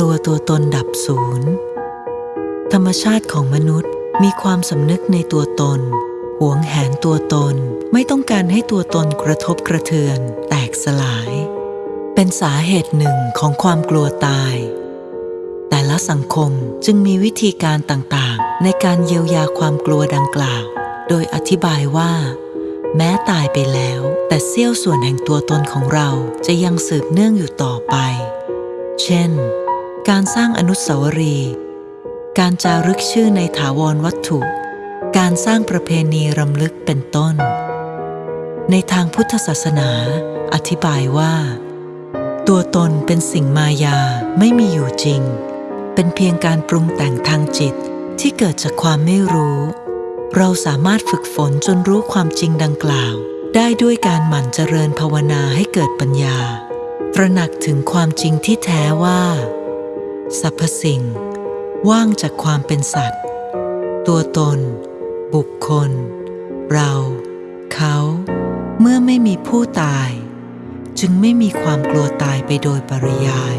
ลัวตัวตนดับศูนย์ ธรรมชาติของมนุษย์มีความสำนึกในตัวตน หวงแหนตัวตน ไม่ต้องการให้ตัวตนกระทบกระเทือน แตกสลาย เป็นสาเหตุหนึ่งของความกลัวตาย แต่ละสังคมจึงมีวิธีการต่างๆ ในการเยียวยาความกลัวดังกล่าว โดยอธิบายว่า แม้ตายไปแล้ว แต่เสี้ยวส่วนแห่งตัวตนของเราจะยังสืบเนื่องอยู่ต่อไป เช่น การสร้างอนุสาวรีย์การจารึกชื่อในถาวรวัตถุ การสร้างประเพณีรำลึกเป็นต้น ในทางพุทธศาสนา อธิบายว่า ตัวตนเป็นสิ่งมายาไม่มีอยู่จริง เป็นเพียงการปรุงแต่งทางจิตที่เกิดจากความไม่รู้ เราสามารถฝึกฝนจนรู้ความจริงดังกล่าว ได้ด้วยการหมั่นเจริญภาวนาให้เกิดปัญญา ตระหนักถึงความจริงที่แท้ว่า สรรพสิ่ง ว่างจากความเป็นสัตว์ ตัวตน บุคคล เรา เขา เมื่อไม่มีผู้ตาย จึงไม่มีความกลัวตายไปโดยปริยาย